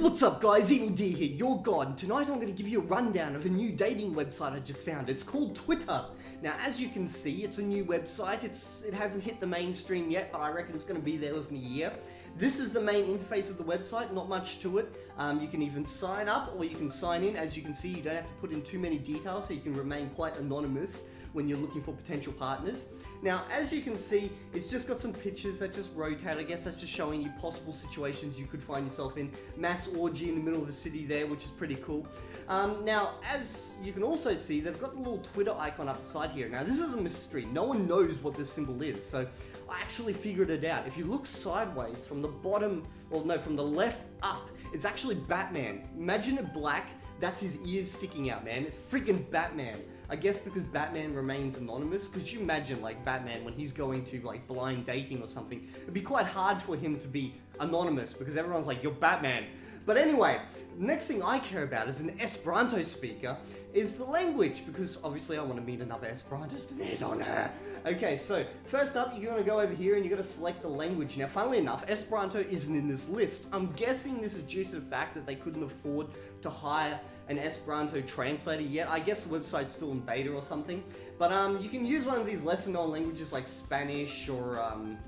What's up guys, Evildea here, your god. Tonight I'm going to give you a rundown of a new dating website I just found. It's called Twitter. Now as you can see, it's a new website. It's It hasn't hit the mainstream yet, but I reckon it's going to be there within a year. This is the main interface of the website, not much to it. Um, you can even sign up or you can sign in. As you can see, you don't have to put in too many details, so you can remain quite anonymous when you're looking for potential partners. Now, as you can see, it's just got some pictures that just rotate. I guess that's just showing you possible situations you could find yourself in. Mass orgy in the middle of the city there, which is pretty cool. Um, now, as you can also see, they've got the little Twitter icon up the side here. Now, this is a mystery. No one knows what this symbol is, so I actually figured it out. If you look sideways from the bottom, well, no, from the left up, it's actually Batman. Imagine it black, that's his ears sticking out, man. It's freaking Batman. I guess because Batman remains anonymous, because you imagine like Batman when he's going to like blind dating or something, it'd be quite hard for him to be anonymous because everyone's like, you're Batman. But anyway, next thing I care about as an Esperanto speaker is the language, because obviously I want to meet another Esperantist to hit on her. Okay, so first up, you're going to go over here and you're going to select the language. Now, funnily enough, Esperanto isn't in this list. I'm guessing this is due to the fact that they couldn't afford to hire an Esperanto translator yet. I guess the website's still in beta or something. But um, you can use one of these lesser known languages like Spanish or um,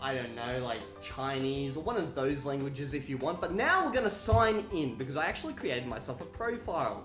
I don't know, like Chinese or one of those languages if you want. But now we're going to sign in because I actually created myself a profile.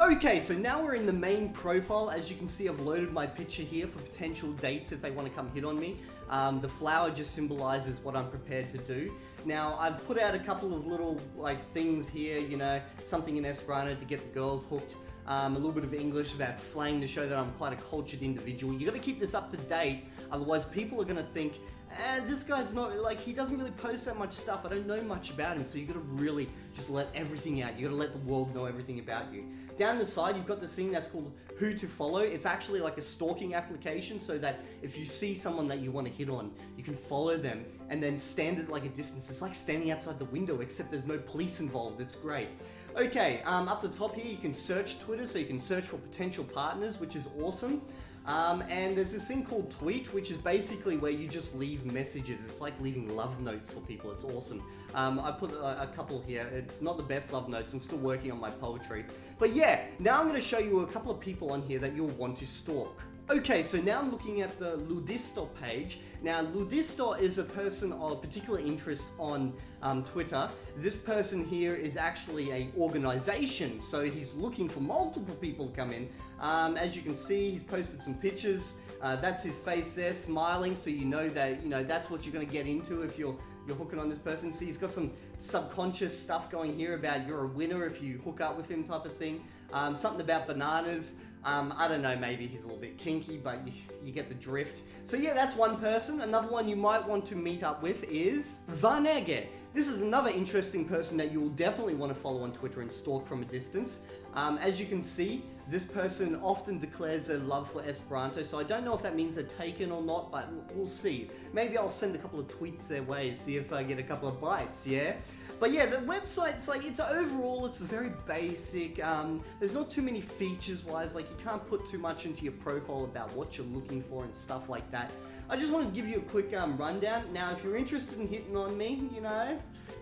Okay, so now we're in the main profile. As you can see, I've loaded my picture here for potential dates if they want to come hit on me. Um, the flower just symbolizes what I'm prepared to do. Now, I've put out a couple of little like things here, you know, something in Esperanto to get the girls hooked. Um, a little bit of English about slang to show that I'm quite a cultured individual. You got to keep this up to date, otherwise people are to think and this guy's not, like, he doesn't really post that much stuff. I don't know much about him, so you gotta really just let everything out. You gotta let the world know everything about you. Down the side, you've got this thing that's called Who to Follow. It's actually like a stalking application, so that if you see someone that you want to hit on, you can follow them and then stand at like a distance. It's like standing outside the window, except there's no police involved. It's great. Okay, um, up the top here, you can search Twitter, so you can search for potential partners, which is awesome. Um, and there's this thing called Tweet, which is basically where you just leave messages. It's like leaving love notes for people. It's awesome. Um, I put a, a, couple here. It's not the best love notes. I'm still working on my poetry. But yeah, now I'm going to show you a couple of people on here that you'll want to stalk. Okay, so now I'm looking at the Ludisto page. Now, Ludisto is a person of particular interest on um, Twitter. This person here is actually a organization, so he's looking for multiple people to come in. Um, as you can see, he's posted some pictures. Uh, that's his face there, smiling, so you know that you know that's what you're going to get into if you're you're hooking on this person. See, he's got some subconscious stuff going here about you're a winner if you hook up with him type of thing. Um, something about bananas. Um, I don't know, maybe he's a little bit kinky, but you, you, get the drift. So yeah, that's one person. Another one you might want to meet up with is Vanege. This is another interesting person that you will definitely want to follow on Twitter and stalk from a distance. Um, as you can see, this person often declares their love for Esperanto, so I don't know if that means they're taken or not, but we'll see. Maybe I'll send a couple of tweets their way, see if I get a couple of bites, yeah? But yeah, the website's like, it's overall, it's very basic. Um, there's not too many features wise, like you can't put too much into your profile about what you're looking for and stuff like that. I just wanted to give you a quick um, rundown. Now, if you're interested in hitting on me, you know,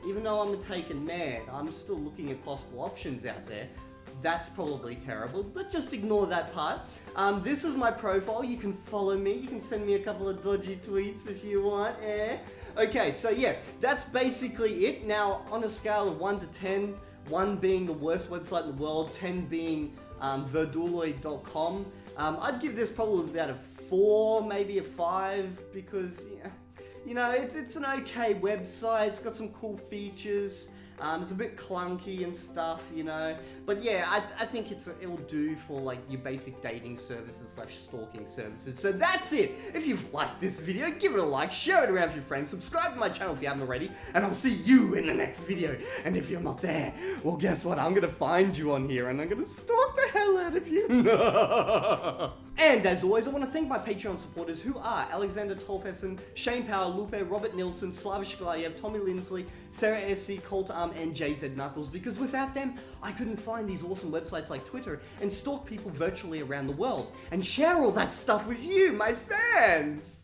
even though I'm a taken man, I'm still looking at possible options out there that's probably terrible, but just ignore that part. Um, this is my profile. You can follow me. You can send me a couple of dodgy tweets if you want. Eh? Okay, so yeah, that's basically it. Now, on a scale of 1 to 10, 1 being the worst website in the world, 10 being um, verduloid.com, um, I'd give this probably about a 4, maybe a 5, because, yeah, you know, it's, it's an okay website. It's got some cool features. Um, it's a bit clunky and stuff, you know. But yeah, I, I think it's it'll do for like your basic dating services slash stalking services. So that's it. If you've liked this video, give it a like, share it around with your friends, subscribe to my channel if you haven't already, and I'll see you in the next video. And if you're not there, well guess what? I'm gonna find you on here and I'm gonna stalk the hell out of you. and as always, I want to thank my Patreon supporters who are Alexander Tolfessen, Shane Power, Lupe, Robert Nilsson, Slavish Glayev, Tommy Lindsley, Sarah SC, Colt Arm, and JZ Knuckles because without them, I couldn't find these awesome websites like Twitter and stalk people virtually around the world and share all that stuff with you, my fans!